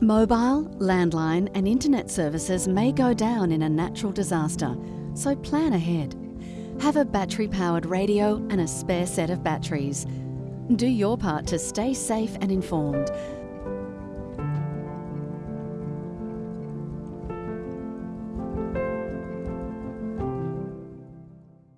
Mobile, landline, and internet services may go down in a natural disaster, so plan ahead. Have a battery powered radio and a spare set of batteries. Do your part to stay safe and informed.